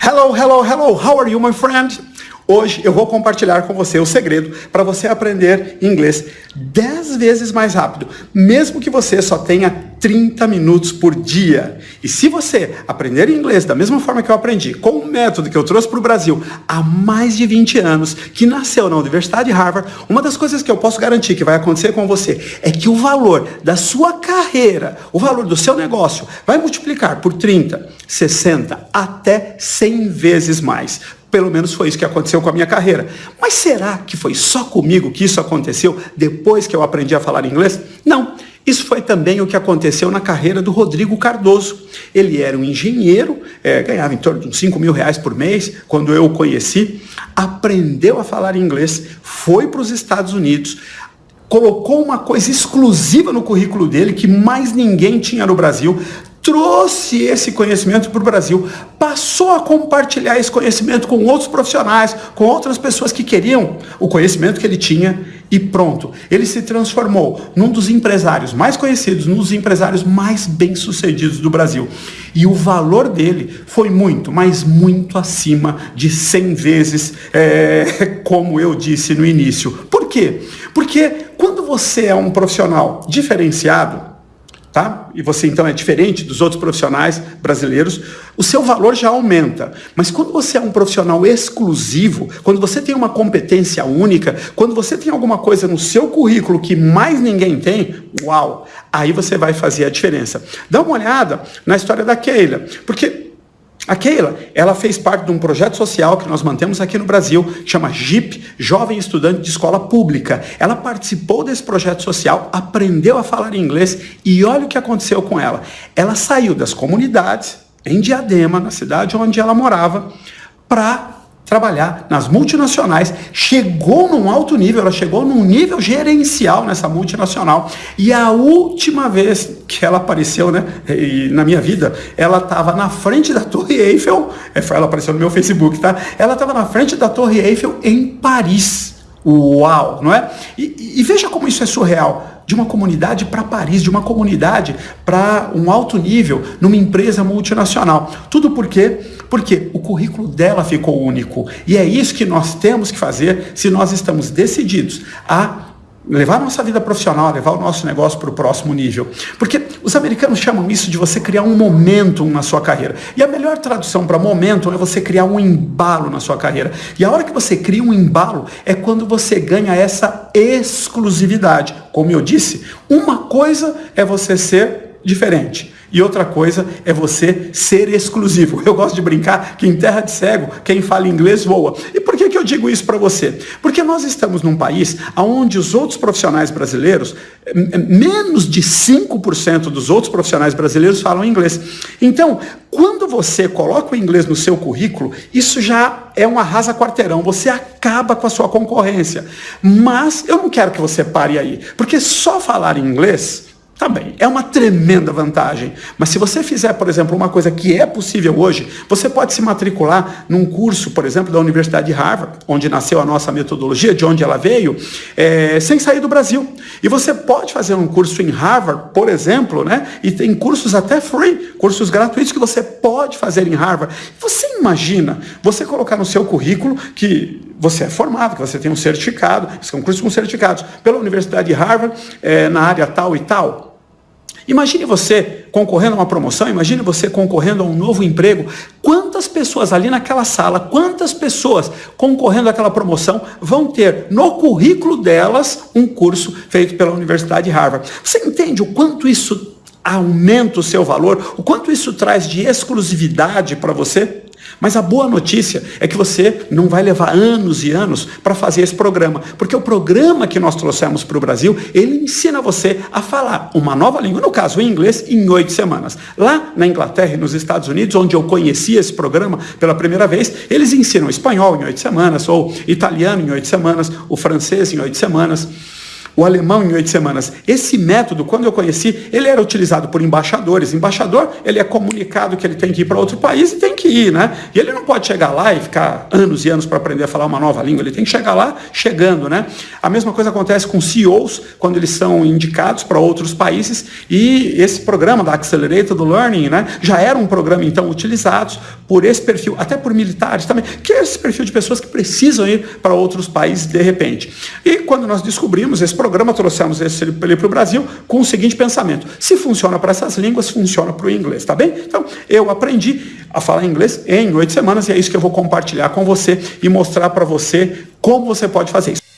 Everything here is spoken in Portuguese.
Hello, hello, hello, how are you, my friend? Hoje eu vou compartilhar com você o segredo para você aprender inglês 10 vezes mais rápido, mesmo que você só tenha 30 minutos por dia. E se você aprender inglês da mesma forma que eu aprendi, com um método que eu trouxe para o Brasil há mais de 20 anos, que nasceu na Universidade de Harvard, uma das coisas que eu posso garantir que vai acontecer com você é que o valor da sua carreira, o valor do seu negócio, vai multiplicar por 30, 60, até 100 vezes mais. Pelo menos foi isso que aconteceu com a minha carreira. Mas será que foi só comigo que isso aconteceu depois que eu aprendi a falar inglês? Não. Isso foi também o que aconteceu na carreira do Rodrigo Cardoso. Ele era um engenheiro, é, ganhava em torno de uns 5 mil reais por mês, quando eu o conheci, aprendeu a falar inglês, foi para os Estados Unidos, colocou uma coisa exclusiva no currículo dele que mais ninguém tinha no Brasil, trouxe esse conhecimento para o Brasil, passou a compartilhar esse conhecimento com outros profissionais, com outras pessoas que queriam o conhecimento que ele tinha e pronto. Ele se transformou num dos empresários mais conhecidos, num dos empresários mais bem-sucedidos do Brasil. E o valor dele foi muito, mas muito acima de 100 vezes, é, como eu disse no início. Por quê? Porque quando você é um profissional diferenciado, tá? E você então é diferente dos outros profissionais brasileiros, o seu valor já aumenta. Mas quando você é um profissional exclusivo, quando você tem uma competência única, quando você tem alguma coisa no seu currículo que mais ninguém tem, uau, aí você vai fazer a diferença. Dá uma olhada na história da Keila, porque a Keila, ela fez parte de um projeto social que nós mantemos aqui no Brasil, chama JIP, Jovem Estudante de Escola Pública. Ela participou desse projeto social, aprendeu a falar inglês e olha o que aconteceu com ela. Ela saiu das comunidades, em Diadema, na cidade onde ela morava, para trabalhar nas multinacionais, chegou num alto nível, ela chegou num nível gerencial nessa multinacional. E a última vez que ela apareceu, né, na minha vida, ela estava na frente da Torre Eiffel, é, ela apareceu no meu Facebook, tá? Ela estava na frente da Torre Eiffel em Paris. Uau, não é? E, e veja como isso é surreal de uma comunidade para Paris, de uma comunidade para um alto nível, numa empresa multinacional. Tudo por quê? Porque o currículo dela ficou único. E é isso que nós temos que fazer se nós estamos decididos a levar nossa vida profissional, levar o nosso negócio para o próximo nível. Porque os americanos chamam isso de você criar um momentum na sua carreira. E a melhor tradução para momentum é você criar um embalo na sua carreira. E a hora que você cria um embalo é quando você ganha essa exclusividade. Como eu disse, uma coisa é você ser diferente. E outra coisa é você ser exclusivo. Eu gosto de brincar que em terra de cego, quem fala inglês voa. E por que, que eu digo isso para você? Porque nós estamos num país onde os outros profissionais brasileiros, menos de 5% dos outros profissionais brasileiros falam inglês. Então, quando você coloca o inglês no seu currículo, isso já é um arrasa quarteirão, você acaba com a sua concorrência. Mas eu não quero que você pare aí, porque só falar inglês Tá bem, é uma tremenda vantagem. Mas se você fizer, por exemplo, uma coisa que é possível hoje, você pode se matricular num curso, por exemplo, da Universidade de Harvard, onde nasceu a nossa metodologia, de onde ela veio, é, sem sair do Brasil. E você pode fazer um curso em Harvard, por exemplo, né? E tem cursos até free, cursos gratuitos que você pode fazer em Harvard. Você imagina você colocar no seu currículo que você é formado, que você tem um certificado, são cursos com certificados pela Universidade de Harvard, é, na área tal e tal. Imagine você concorrendo a uma promoção, imagine você concorrendo a um novo emprego. Quantas pessoas ali naquela sala, quantas pessoas concorrendo àquela promoção vão ter no currículo delas um curso feito pela Universidade de Harvard? Você entende o quanto isso aumenta o seu valor, o quanto isso traz de exclusividade para você? Mas a boa notícia é que você não vai levar anos e anos para fazer esse programa, porque o programa que nós trouxemos para o Brasil, ele ensina você a falar uma nova língua, no caso o inglês, em oito semanas. Lá na Inglaterra e nos Estados Unidos, onde eu conheci esse programa pela primeira vez, eles ensinam espanhol em oito semanas, ou italiano em oito semanas, o francês em oito semanas. O alemão em oito semanas. Esse método, quando eu conheci, ele era utilizado por embaixadores. Embaixador, ele é comunicado que ele tem que ir para outro país e tem que ir, né? E ele não pode chegar lá e ficar anos e anos para aprender a falar uma nova língua. Ele tem que chegar lá chegando, né? A mesma coisa acontece com CEOs, quando eles são indicados para outros países. E esse programa da Accelerated Learning, né? Já era um programa, então, utilizado por esse perfil, até por militares também, que é esse perfil de pessoas que precisam ir para outros países de repente. E quando nós descobrimos esse programa, trouxemos esse para o Brasil com o seguinte pensamento: se funciona para essas línguas, funciona para o inglês, tá bem? Então, eu aprendi a falar inglês em oito semanas e é isso que eu vou compartilhar com você e mostrar para você como você pode fazer isso.